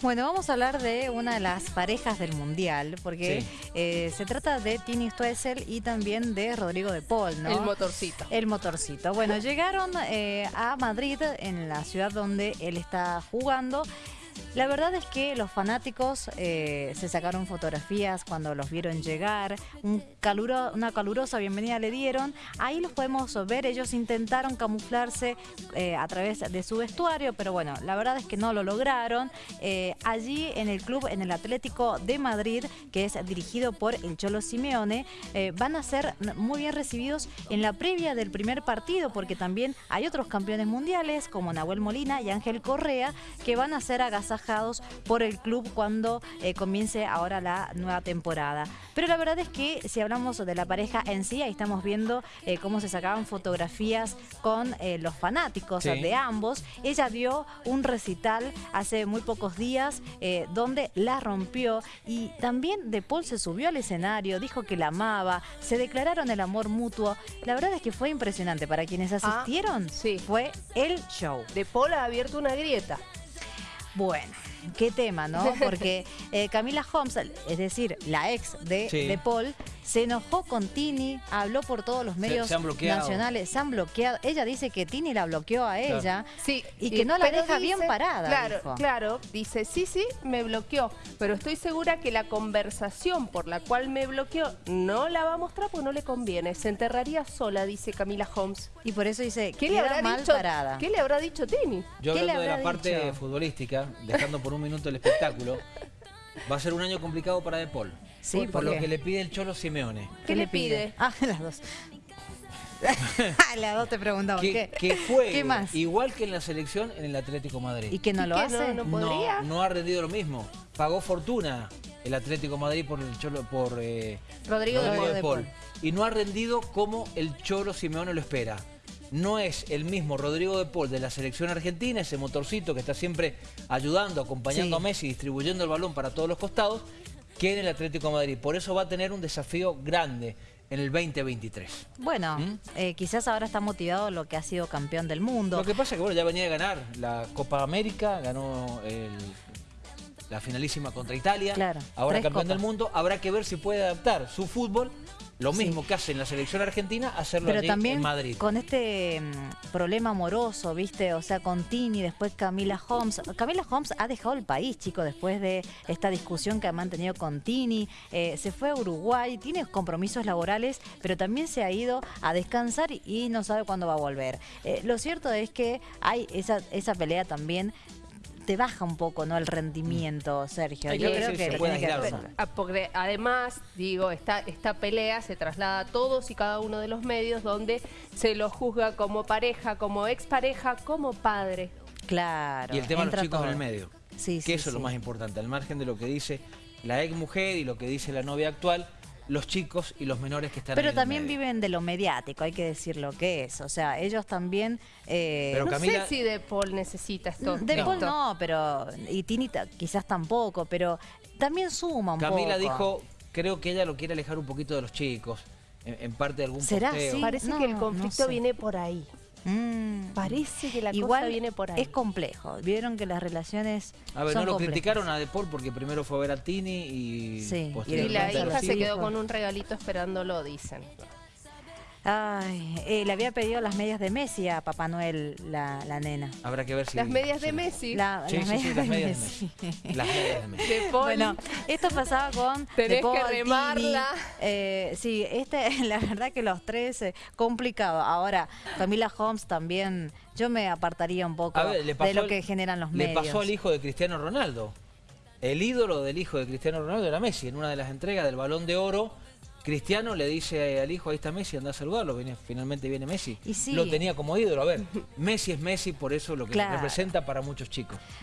Bueno, vamos a hablar de una de las parejas del Mundial, porque Sí. eh, se trata de Tini Stoessel y también de Rodrigo de Paul, ¿no? El motorcito. El motorcito. Bueno, llegaron eh, a Madrid, en la ciudad donde él está jugando. La verdad es que los fanáticos eh, se sacaron fotografías cuando los vieron llegar, una calurosa bienvenida le dieron. Ahí los podemos ver, ellos intentaron camuflarse eh, a través de su vestuario, pero bueno, la verdad es que no lo lograron. Eh, allí en el club, en el Atlético de Madrid, que es dirigido por el Cholo Simeone, van a ser muy bien recibidos en la previa del primer partido, porque también hay otros campeones mundiales como Nahuel Molina y Ángel Correa, que van a ser agasajados por el club cuando eh, comience ahora la nueva temporada. Pero la verdad es que si hablamos de la pareja en sí, ahí estamos viendo eh, cómo se sacaban fotografías con eh, los fanáticos Sí. de ambos. Ella dio un recital hace muy pocos días eh, donde la rompió y también De Paul se subió al escenario, dijo que la amaba, se declararon el amor mutuo. La verdad es que fue impresionante. Para quienes asistieron, sí. fue el show. De Paul ha abierto una grieta. Bueno, qué tema, ¿no? Porque eh, Camila Holmes, es decir, la ex de, Sí. de Paul, se enojó con Tini, habló por todos los medios se han bloqueado. nacionales, se han bloqueado. Ella dice que Tini la bloqueó a Claro. ella Sí, y que no la deja bien parada. Claro, dijo. claro. Dice, sí, sí, me bloqueó. Pero estoy segura que la conversación por la cual me bloqueó no la va a mostrar porque no le conviene. Se enterraría sola, dice Camila Holmes. Y por eso dice, ¿Qué le habrá mal dicho? parada. ¿Qué le habrá dicho Tini? Yo ¿Qué le hablando de la parte dicho? futbolística, dejando por un minuto el espectáculo, va a ser un año complicado para De Paul. Sí, por, ¿por lo que le pide el Cholo Simeone. ¿Qué le pide? Ah, las dos. las dos te preguntamos. Que, ¿Qué, que juegue ¿Qué más? igual que en la selección en el Atlético Madrid. ¿Y que no ¿Y lo qué? hace? No, no podría. no ha rendido lo mismo. Pagó fortuna el Atlético Madrid por el Cholo, por eh, Rodrigo, de Rodrigo Paul. de Paul. Y no ha rendido como el Cholo Simeone lo espera. No es el mismo Rodrigo de Paul de la selección argentina, ese motorcito que está siempre ayudando, acompañando Sí. a Messi, distribuyendo el balón para todos los costados, que en el Atlético de Madrid. Por eso va a tener un desafío grande en el 2023. Bueno, ¿Mm? eh, quizás ahora está motivado lo que ha sido campeón del mundo. Lo que pasa es que bueno, ya venía de ganar la Copa América, ganó el- la finalísima contra Italia, Claro, ahora campeón del mundo, habrá que ver si puede adaptar su fútbol, lo Sí. mismo que hace en la selección argentina, hacerlo Pero allí también en Madrid. con este mm, problema amoroso, ¿viste? O sea, con Tini, después Camila Holmes. Camila Holmes ha dejado el país, chicos, después de esta discusión que ha mantenido con Tini. Eh, se fue a Uruguay, tiene compromisos laborales, pero también se ha ido a descansar y, y no sabe cuándo va a volver. Eh, lo cierto es que hay esa, esa pelea también. Te baja un poco, ¿no? El rendimiento, Sergio. Yo creo que se puede que. Ah, porque además, digo, esta, esta pelea se traslada a todos y cada uno de los medios donde se lo juzga como pareja, como expareja, como padre. Claro. Y el tema de entra los chicos en todo. el medio. Sí, que sí, eso es lo más importante, al margen de lo que dice la ex mujer y lo que dice la novia actual, los chicos y los menores que están ahí Pero en el también medio. viven de lo mediático, hay que decir lo que es. O sea, ellos también... eh, Pero no sé si De Paul necesita esto. de esto. Paul no, pero... Y Tini quizás tampoco, pero también suma un Camila poco. dijo, creo que ella lo quiere alejar un poquito de los chicos, en, en parte de algún ¿Será posteo. así? Parece No, que el no conflicto sé. viene por ahí. Mm. Parece que la Igual cosa viene por ahí. es complejo. Vieron que las relaciones A ver, son no lo complejas. criticaron a De Paul porque primero fue a ver a Tini y Sí, la hija se quedó con un regalito esperándolo, dicen. Ay, eh, le había pedido las medias de Messi a Papá Noel, la, la nena. Habrá que ver si... Las medias de si- Messi. La- Sí, las sí, sí, medias las de Messi. Las medias de Messi. De. Bueno, esto pasaba con Tenés Paul, que remarla. Eh, sí, este, la verdad que los tres, eh, complicado. Ahora, Camila Holmes también, yo me apartaría un poco ver, le de lo al- que generan los Le medios. pasó al hijo de Cristiano Ronaldo. El ídolo del hijo de Cristiano Ronaldo era Messi. En una de las entregas del Balón de Oro, Cristiano le dice al hijo, ahí está Messi, anda a saludarlo. Viene- finalmente viene Messi. Y sí. Lo tenía como ídolo. A ver, Messi es Messi, por eso lo que Claro. representa para muchos chicos.